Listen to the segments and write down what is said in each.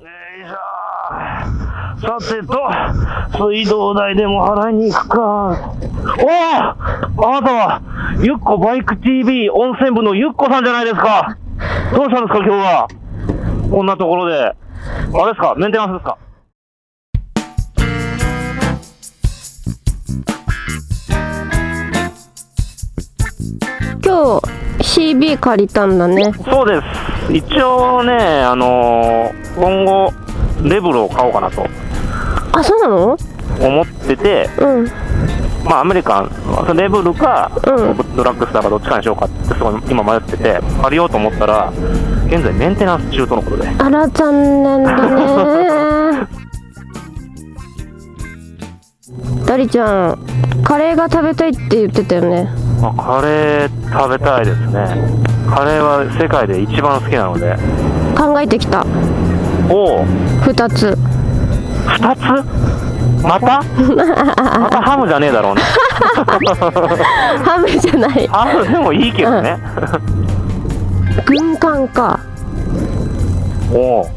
さてと、水道代でも払いに行くか。おおあなたは、ゆっこバイク TV 温泉部のゆっこさんじゃないですか。どうしたんですか、今日は。こんなところで。あれですかメンテナンスですか今日 CB 借りたんだねそうです。一応ね、あのー今後、レブルを買おうかなとあそうなの？思ってて、うんまあ、アメリカン、レブルか、うんドラッグスターかどっちかにしようかって、すごい今迷ってて、借りようと思ったら、現在メンテナンス中とのことで。あら残念だね ダリちゃんカレーが食べたいって言ってたよねまあ、カレー食べたいですね。カレーは世界で一番好きなので。考えてきたおお、2つ。二つ？また？またハムじゃねえだろうね。ハムじゃない。ハムでもいいけどね。軍艦か。おお、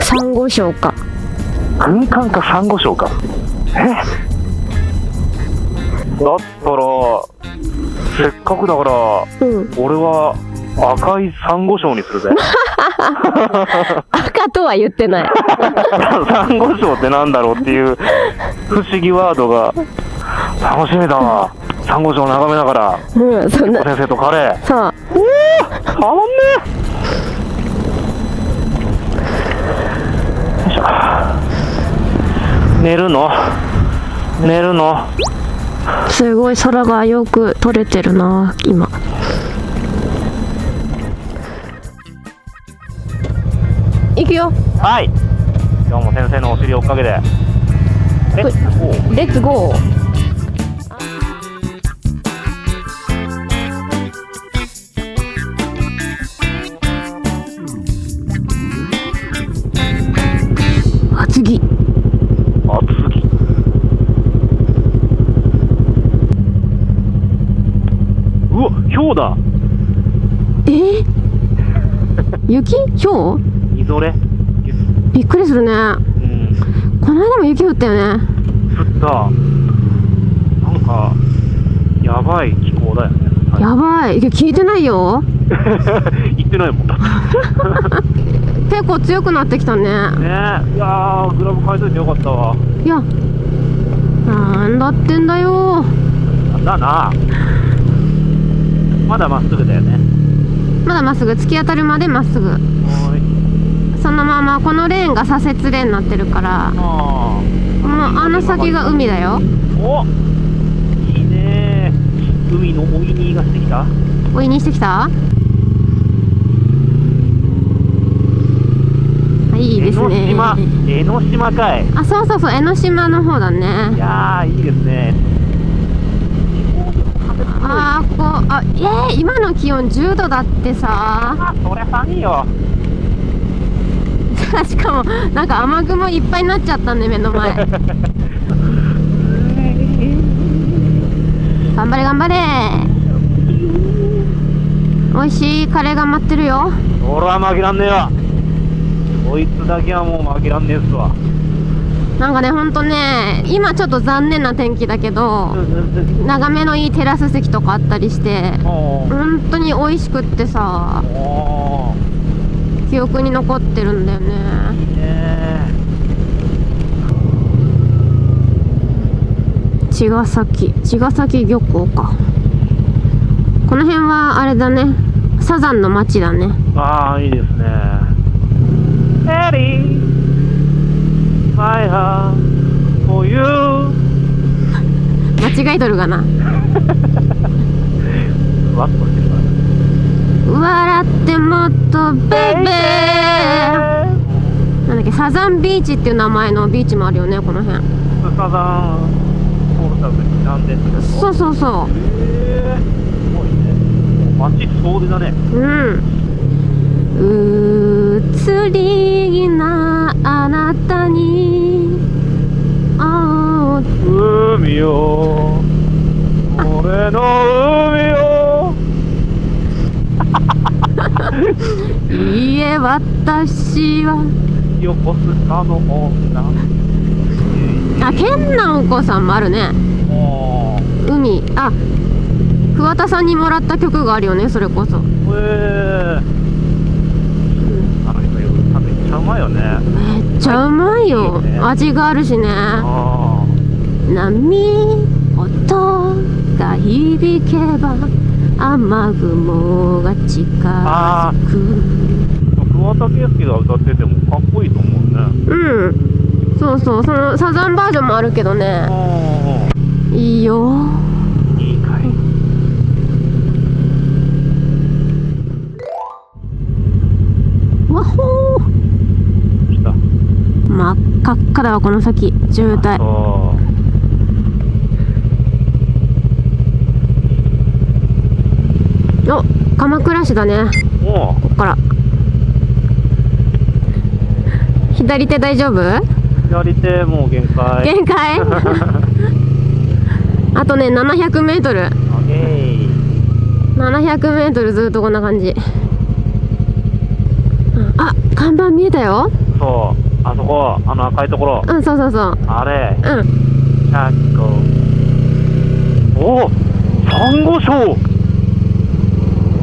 サンゴ礁か。軍艦かサンゴ礁か。え？だったら、せっかくだから、うん。俺は赤いサンゴ礁にするぜ。赤とは言ってない。サンゴ礁ってなんだろうっていう不思議ワードが楽しみだわ。サンゴ礁を眺めながら、うんそんな。先生とカレー。さおおたまんねえ。よいしょ。寝るの？寝るの？あすごい空がよく撮れてるな今はい。今日も先生のお尻おかげで。えおうレッツゴー。あ次あ次うわ氷だ。え？雪？今日みぞれびっくりするね。うん。この間も雪降ったよね。降った。なんかやばい気候だよね。やばい。いや聞いてないよ。言ってないもん。だ 結構強くなってきたね。ね。えいやーグラブ変えといてよかったわ。いやなんだってんだよ。なんだな。まだまっすぐだよね。まだまっすぐ。突き当たるまでまっすぐ。はーいそのままこのレーンが左折レーンになってるからあもうあの先が海だよ。ーおいいね海のおいにがしてきた。おいにしてきた？はいいいです江ノね島江ノ島かい。あそうそうそう江ノ島の方だいねやーいいですね。あーこうあえー、今の気温10度だってさ。あそりゃ寒いよ しかもなんか雨雲いっぱいになっちゃったね目の前。頑張れ頑張れ。美味しいカレーが待ってるよ。俺は負けらんねえよこいつだけはもう負けらんねえっすわ。なんかねほんとね今ちょっと残念な天気だけど眺めのいいテラス席とかあったりして本当に美味しくってさ記憶に残ってるんだよね。茅ヶ崎。茅ヶ崎漁港か。この辺はあれだね。サザンの町だね。ああいいですね。エリー My heart for you. 間違いとるがな。ふわっとしてる笑ってもっとベイベー。なんだっけサザンビーチっていう名前のビーチもあるよねこの辺。サザンそうそうそへえすごいね。街総出だね。ううん。移り気なあなたにあー海よ俺の海よいいえ私は。横須賀の女。あ健直子さんもあるね。海。あ桑田さんにもらった曲があるよねそれこそ。へえめっちゃうまいよね。めっちゃうまいよ。味があるしね。あ波音が響けば雨雲が近あづく桑田佳祐が歌っててもかっこいいと思うね。うん。そうそうそのサザンバージョンもあるけどね。あいいよ。あいいかい。わほー。来た。真っ赤っかだわこの先。渋滞そお鎌倉市だね。う。もこっから。左手大丈夫？う左手もう限界。限界？あとね 700m700m オッケーずっとこんな感じ。うんあ看板見えたよ。そう。あそこあの赤いところ。うんそうそうそう。あれ。うん。100個。おおサンゴ礁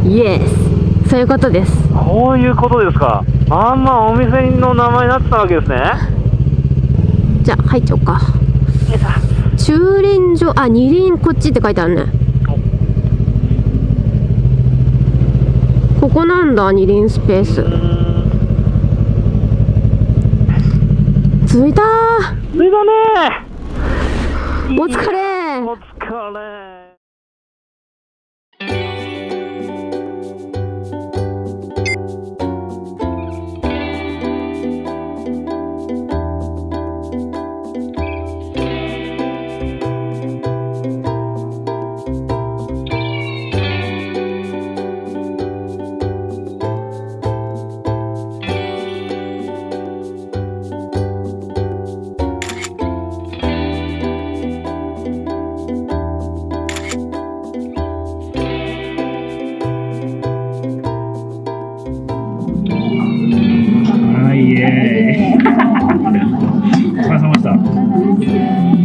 イエスそういうことです。こういうことですか。まんまお店の名前になってたわけですね。じゃあ入っちゃおうか。駐輪場あ二輪こっちって書いてあるね。ここなんだ二輪スペース。着いた着いたね。ーお疲れお疲れ様で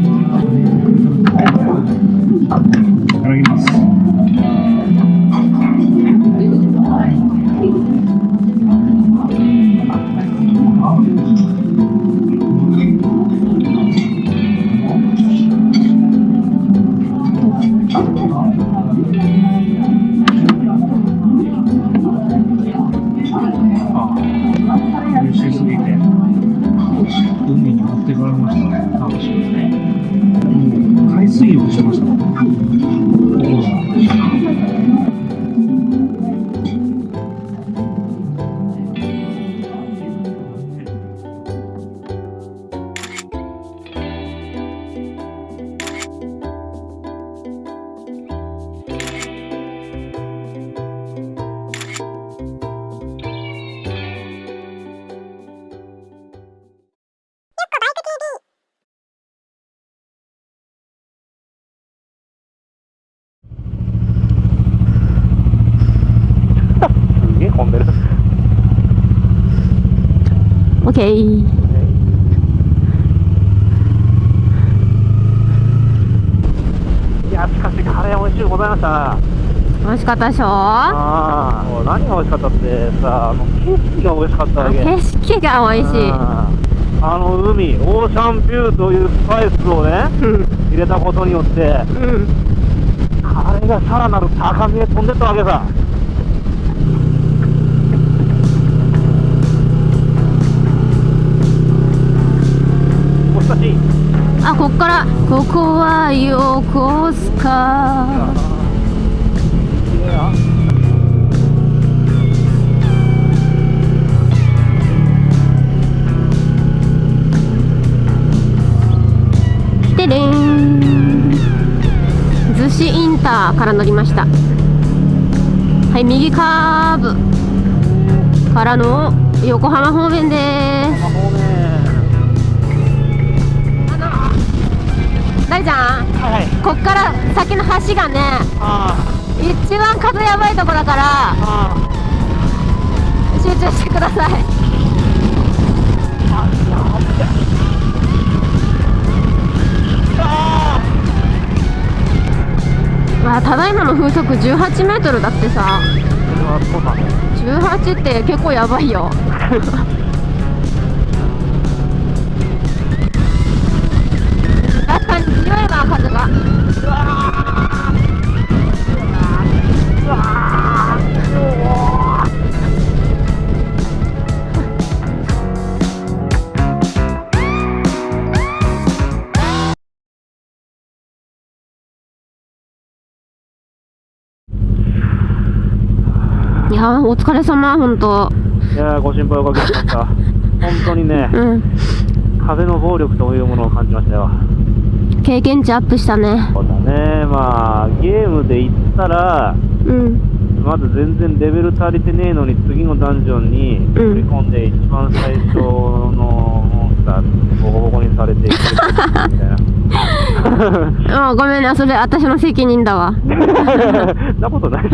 って言われましたね。楽しいですね。海水浴しましたオッケーいやしかしカレー美味しゅうございました。な美味しかったでしょ？ああもう何が美味しかったってさあの景色が美味しかったわけ。景色が美味しい。あの海オーシャンビューというスパイスをねうん。入れたことによってうん。カレーがさらなる高みへ飛んでったわけさあこっから。ここは横須賀綺麗なてれん。逗子インターから乗りました。はい右カーブからの横浜方面です。の大ちゃん。はい。はいこっから先の橋がねあ一番風やばいとこだから集中してください。あただいまの風速18メートルだってさ。それはそうなの18って結構やばいよ いやお疲れ様本当。いやーご心配おかけしました。本当にね、うん。風の暴力というものを感じましたよ。経験値アップしたね。そうだね、まあ、ゲームで言ったら、うん。まず全然レベル足りてねえのに、次のダンジョンに振り込んで、一番最初のモンスター、ボコボコにされて、みたいな。あごめんね。それ私の責任だわ。そんなことない。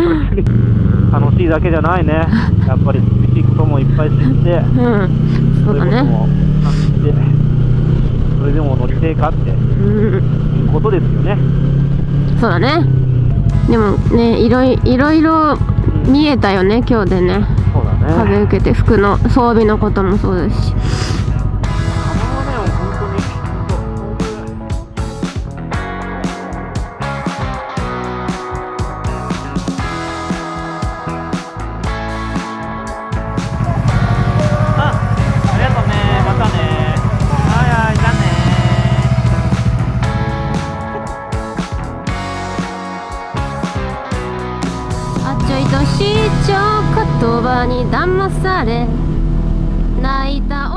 楽しいだけじゃないね。やっぱり厳しいこともいっぱい知って、うん。そうだね。それでも乗りてえかって。うん。いうことですよね。そうだね。でもねいろいいろいろ見えたよね今日でね。そうだね。風受けて服の装備のこともそうですしされ泣いた